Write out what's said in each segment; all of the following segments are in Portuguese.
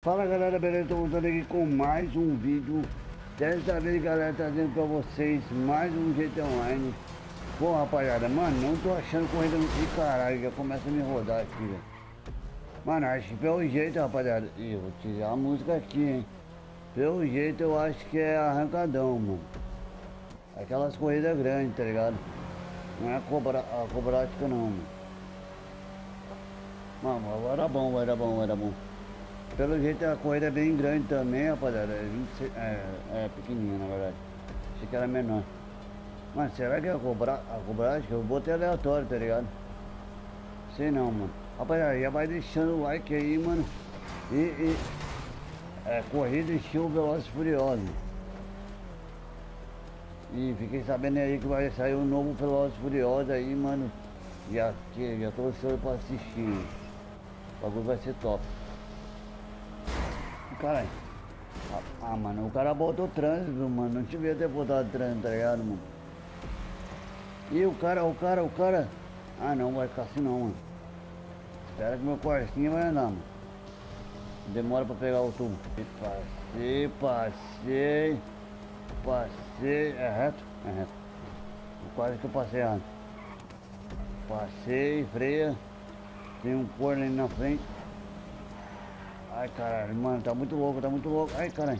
Fala galera, beleza? Tô voltando aqui com mais um vídeo. Dessa vez galera, trazendo pra vocês mais um GT Online. Bom rapaziada, mano, não tô achando corrida de caralho, já começa a me rodar aqui, velho. Mano, acho que pelo jeito, rapaziada Ih, vou tirar a música aqui, hein. Pelo jeito eu acho que é arrancadão, mano. Aquelas corridas grandes, tá ligado? Não é a, a cobrática não, mano. Mano, agora era bom, vai dar bom, vai dar bom pelo jeito a corrida é bem grande também, rapaziada. É, 26, é, é pequenininha na verdade. Achei que era menor. Mas será que é a cobrar? A que eu botei aleatório, tá ligado? Sei não, mano. Rapaziada, já vai deixando o like aí, mano. E, e é, corrida estilo Velozes Furiosos. E fiquei sabendo aí que vai sair um novo Velozes Furiosos aí, mano. Já, já tô ansioso pra assistir. O bagulho vai ser top. Caralho. Ah, mano, o cara botou trânsito, mano. Não devia ter botado trânsito, tá ligado, mano? E o cara, o cara, o cara. Ah, não, vai ficar assim não, mano. Espera que meu quartinho vai andar, mano. Demora pra pegar o tubo. Passei, passei. Passei. É reto? É reto. Quase que eu passei errado. Passei, freia. Tem um corno ali na frente. Ai, caralho, mano, tá muito louco, tá muito louco. Ai, caralho.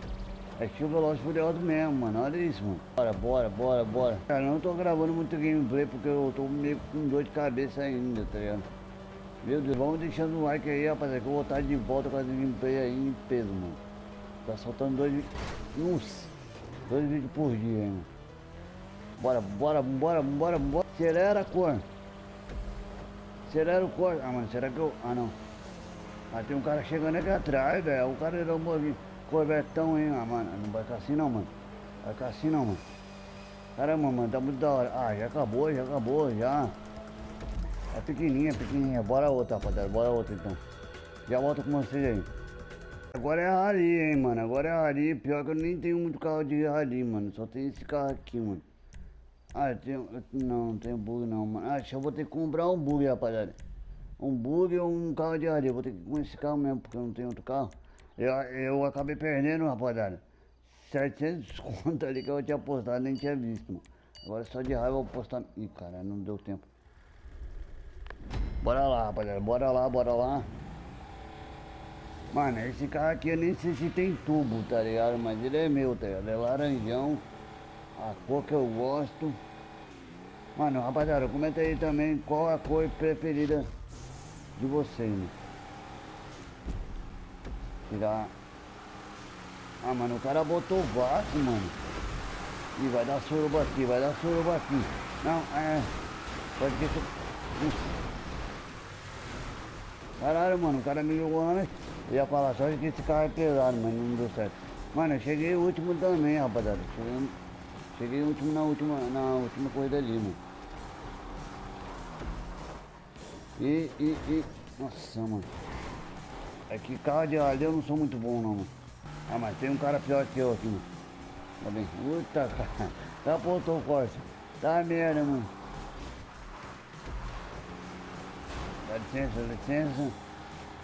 É chuva Veloz Furioso mesmo, mano. Olha isso, mano. Bora, bora, bora, bora. Cara, eu não tô gravando muito gameplay porque eu tô meio com dor de cabeça ainda, tá ligado? Meu Deus, vamos deixando o like aí, rapaziada, que eu vou estar de volta com a gameplay aí em peso, mano. Tá soltando dois. Nossa, dois vídeos por dia, hein, mano. Bora, bora, bora, bora, bora. Acelera a cor. Acelera o cor. Ah, mano, será que eu. Ah, não. Mas tem um cara chegando aqui atrás, velho. O cara era um corvetão, hein, ah, mano. Não vai ficar assim não, mano. Vai ficar assim não, mano. Caramba, mano, tá muito da hora. Ah, já acabou, já acabou, já. É pequenininha, pequenininha. Bora outra, rapaziada. Bora outra então. Já volto com vocês aí. Agora é a rally, hein, mano. Agora é a rally. Pior que eu nem tenho muito carro de rally, mano. Só tem esse carro aqui, mano. Ah, eu tenho... Não, não tenho bug não, mano. Acho que eu vou ter que comprar um bug, rapaziada um bug ou um carro de areia. Vou ter que ir com esse carro mesmo, porque eu não tenho outro carro. Eu, eu acabei perdendo, rapaziada. 700 conto ali que eu tinha postado, nem tinha visto, mano. Agora só de raiva eu vou postar. Ih, cara, não deu tempo. Bora lá, rapaziada. Bora lá, bora lá. Mano, esse carro aqui eu nem sei se tem tubo, tá ligado? Mas ele é meu, tá ligado? É laranjão. A cor que eu gosto. Mano, rapaziada, comenta aí também qual a cor preferida de vocês, né? Tirar. Ah, mano, o cara botou vácuo, mano. E vai dar suruba aqui, vai dar suruba aqui. Não, é. Pode que isso. Caralho, mano, o cara me jogou antes. Eu ia falar só que esse carro é pesado, mas não deu certo. Mano, eu cheguei último também, rapaziada. Cheguei, cheguei último na última, na última corrida ali, mano. E, e, e... Nossa, mano. É que carro de ali eu não sou muito bom, não, mano. Ah, mas tem um cara pior que eu aqui, mano. Tá bem? Puta, cara. Tá apontou o corte. Tá merda, mano. Dá licença, licença.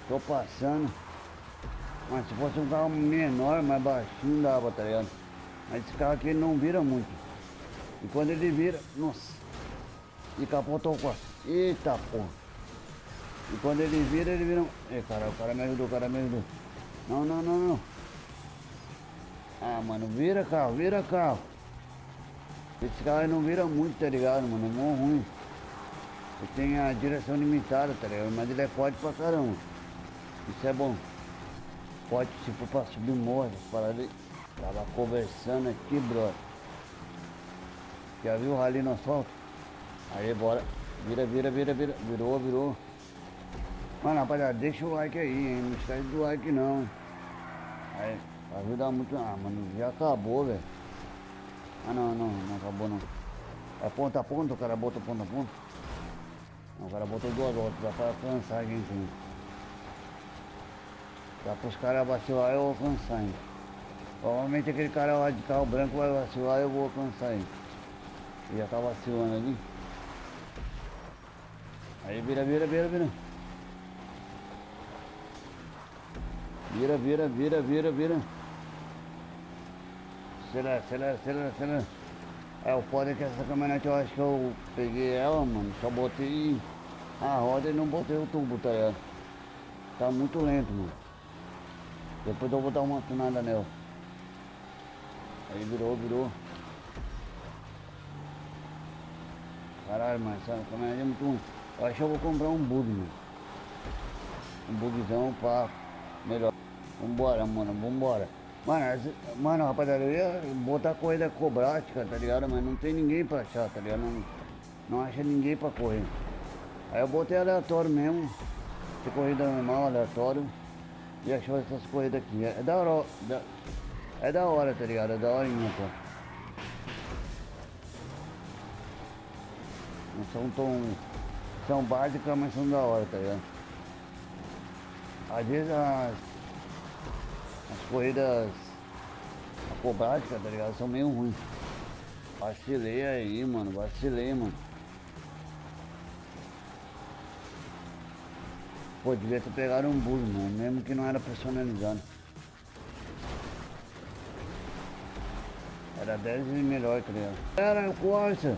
Tô passando. Mas se fosse um carro menor, mais baixinho, dava, tá ligado? Mas esse carro aqui ele não vira muito. E quando ele vira, nossa. E capotou o corte. Eita porra. E quando ele vira, ele vira... Ei, cara, o cara me ajudou, o cara me ajudou. Não, não, não, não. Ah, mano, vira carro, vira carro. Esse carro não vira muito, tá ligado, mano? É mó ruim. Ele tem a direção limitada, tá ligado? Mas ele é forte pra caramba. Isso é bom. Pode, se for pra subir morro, para ali. Tava conversando aqui, brother. Já viu o rali no asfalto? Aí, bora. Vira, vira, vira, vira. Virou, virou. Mano, rapaziada, deixa o like aí, hein? Não esquece do like não. Aí, ajuda muito. Ah, mano, já acabou, velho. Ah, não, não, não acabou não. É ponta a ponta, o cara botou ponta a ponta. Não, o cara botou duas voltas, dá pra alcançar aqui em cima. Dá pros caras vacilar, eu alcançar hein. Provavelmente aquele cara lá de carro branco vai vacilar, eu vou alcançar hein. Ele já tá vacilando ali. Aí vira, vira, vira, vira. Vira, vira, vira, vira, vira. Acelera, acelera, acelera, acelera. É, o foda que essa caminhonete eu acho que eu peguei ela, mano. Só botei a roda e não botei o tubo, tá ligado? Tá muito lento, mano. Depois eu vou dar uma tunada nela. Aí virou, virou. Caralho, mano, essa caminhonete é muito. Eu acho que eu vou comprar um bug, mano. Um bugzão pra melhor. Vambora, mano, vambora. Mano, mano, rapaziada, eu ia botar corrida acrobática, tá ligado? Mas não tem ninguém pra achar, tá ligado? Não, não acha ninguém pra correr. Aí eu botei aleatório mesmo. De corrida normal, aleatório. E achou essas corridas aqui. É da hora, da, é da hora, tá ligado? É da horinha, pô. Não são tão. São básicas, mas são da hora, tá ligado? Às vezes as, as corridas acrobáticas, tá ligado? São meio ruins. Vacilei aí, mano. Vacilei, mano. Pô, devia ter pegado um burro, mano. Mesmo que não era personalizado. Era 10 vezes melhor, tá ligado? Era o Corsa.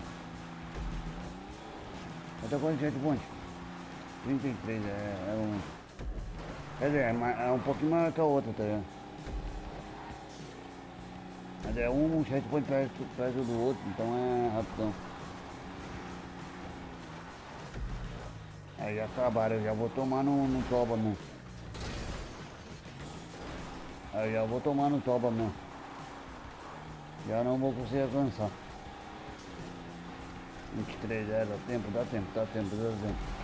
Até quanto gente ponte? 33, é, é um. Quer dizer, é, é um pouquinho maior que a outra, tá ligado? Mas é um checkpoint perto, perto do outro, então é rapidão. Aí já acabaram, eu já vou tomar no, no toba mesmo. Aí já vou tomar no toba mesmo. Já não vou conseguir alcançar. 23, é, dá tempo, dá tempo, dá tempo, dá tempo.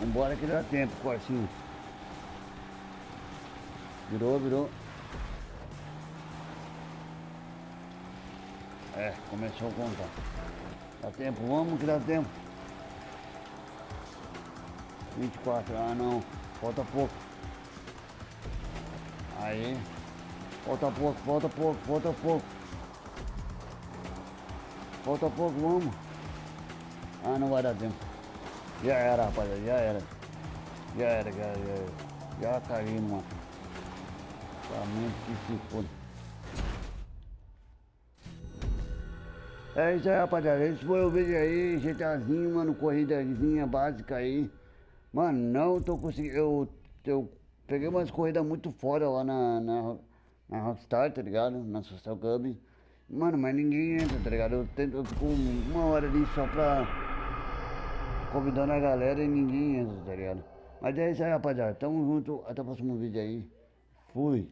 Vambora que dá tempo, quartinho. Virou, virou. É, começou a contar. Dá tempo, vamos que dá tempo. 24, ah não, falta pouco. Aí, falta pouco, falta pouco, falta pouco. Falta pouco, vamos. Ah, não vai dar tempo. Já era, rapaziada, já era. Já era, já era. Já caí numa. Somente que se foda. É isso aí, rapaziada. Esse foi o vídeo aí, GTAzinho, mano, corridazinha básica aí. Mano, não tô conseguindo. Eu, eu peguei umas corridas muito fora lá na, na, na Rockstar, tá ligado? Na Social Club. Mano, mas ninguém entra, tá ligado? Eu, tento, eu fico uma hora ali só pra. convidando a galera e ninguém entra, tá ligado? Mas é isso aí, rapaziada. Tamo junto. Até o próximo vídeo aí. Fui.